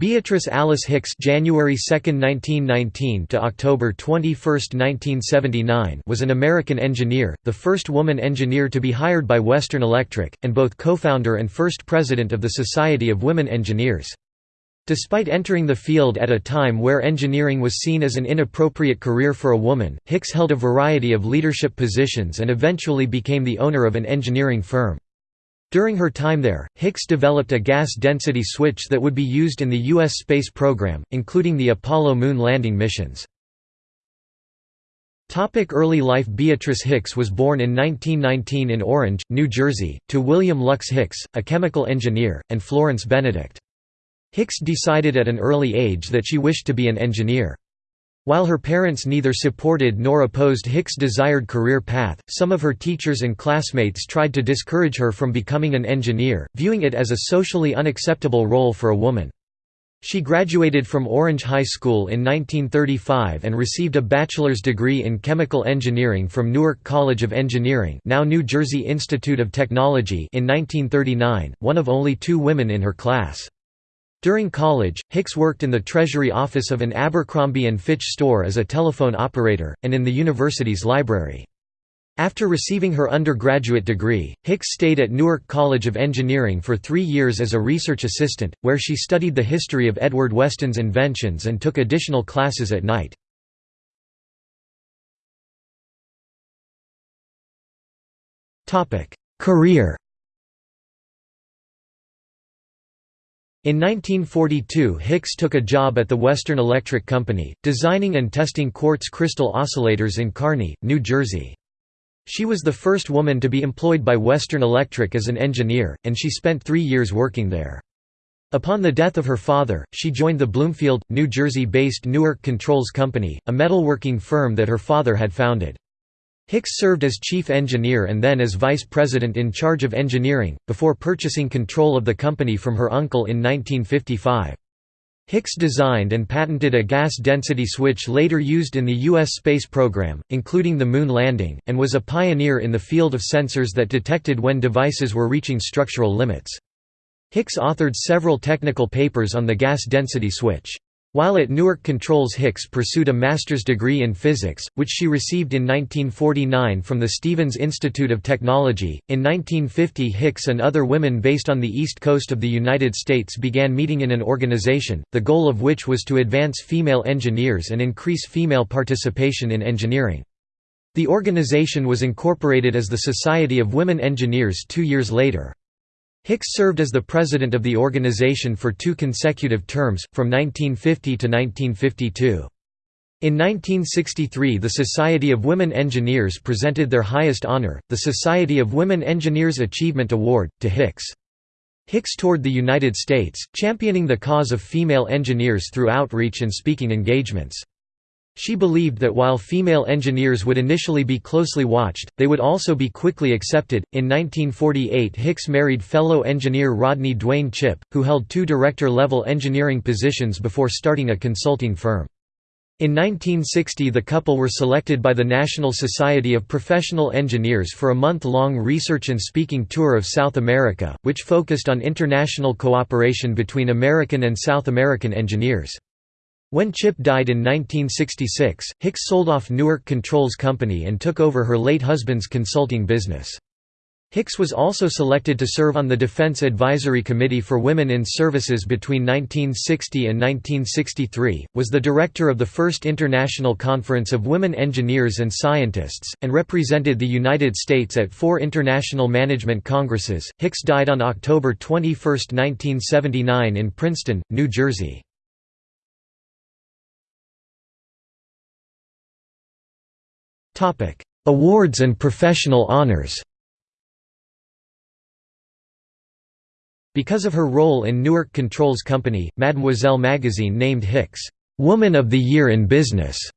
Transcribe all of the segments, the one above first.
Beatrice Alice Hicks January 2, 1919 to October 21, 1979 was an American engineer, the first woman engineer to be hired by Western Electric, and both co-founder and first president of the Society of Women Engineers. Despite entering the field at a time where engineering was seen as an inappropriate career for a woman, Hicks held a variety of leadership positions and eventually became the owner of an engineering firm. During her time there, Hicks developed a gas density switch that would be used in the U.S. space program, including the Apollo moon landing missions. Early life Beatrice Hicks was born in 1919 in Orange, New Jersey, to William Lux Hicks, a chemical engineer, and Florence Benedict. Hicks decided at an early age that she wished to be an engineer. While her parents neither supported nor opposed Hicks' desired career path, some of her teachers and classmates tried to discourage her from becoming an engineer, viewing it as a socially unacceptable role for a woman. She graduated from Orange High School in 1935 and received a bachelor's degree in chemical engineering from Newark College of Engineering now New Jersey Institute of Technology in 1939, one of only two women in her class. During college, Hicks worked in the Treasury office of an Abercrombie & Fitch store as a telephone operator, and in the university's library. After receiving her undergraduate degree, Hicks stayed at Newark College of Engineering for three years as a research assistant, where she studied the history of Edward Weston's inventions and took additional classes at night. Career In 1942 Hicks took a job at the Western Electric Company, designing and testing quartz crystal oscillators in Kearny, New Jersey. She was the first woman to be employed by Western Electric as an engineer, and she spent three years working there. Upon the death of her father, she joined the Bloomfield, New Jersey-based Newark Controls Company, a metalworking firm that her father had founded. Hicks served as chief engineer and then as vice president in charge of engineering, before purchasing control of the company from her uncle in 1955. Hicks designed and patented a gas density switch later used in the U.S. space program, including the moon landing, and was a pioneer in the field of sensors that detected when devices were reaching structural limits. Hicks authored several technical papers on the gas density switch. While at Newark Controls Hicks pursued a master's degree in physics, which she received in 1949 from the Stevens Institute of Technology. In 1950 Hicks and other women based on the east coast of the United States began meeting in an organization, the goal of which was to advance female engineers and increase female participation in engineering. The organization was incorporated as the Society of Women Engineers two years later. Hicks served as the president of the organization for two consecutive terms, from 1950 to 1952. In 1963 the Society of Women Engineers presented their highest honor, the Society of Women Engineers Achievement Award, to Hicks. Hicks toured the United States, championing the cause of female engineers through outreach and speaking engagements. She believed that while female engineers would initially be closely watched, they would also be quickly accepted. In 1948, Hicks married fellow engineer Rodney Duane Chipp, who held two director level engineering positions before starting a consulting firm. In 1960 the couple were selected by the National Society of Professional Engineers for a month-long research and speaking tour of South America, which focused on international cooperation between American and South American engineers. When Chipp died in 1966, Hicks sold off Newark Controls Company and took over her late husband's consulting business. Hicks was also selected to serve on the Defense Advisory Committee for Women in Services between 1960 and 1963, was the director of the First International Conference of Women Engineers and Scientists, and represented the United States at four international management congresses. Hicks died on October 21, 1979 in Princeton, New Jersey. Awards and professional honors Because of her role in Newark Controls Company, Mademoiselle magazine named Hicks, "'Woman of the Year in Business'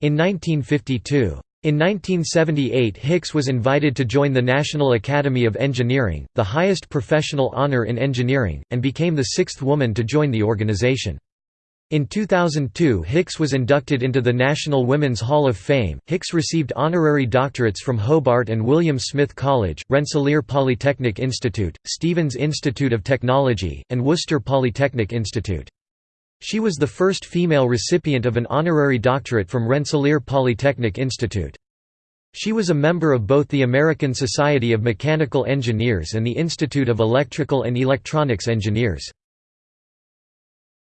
in 1952. In 1978 Hicks was invited to join the National Academy of Engineering, the highest professional honor in engineering, and became the sixth woman to join the organization. In 2002 Hicks was inducted into the National Women's Hall of Fame. Hicks received honorary doctorates from Hobart and William Smith College, Rensselaer Polytechnic Institute, Stevens Institute of Technology, and Worcester Polytechnic Institute. She was the first female recipient of an honorary doctorate from Rensselaer Polytechnic Institute. She was a member of both the American Society of Mechanical Engineers and the Institute of Electrical and Electronics Engineers.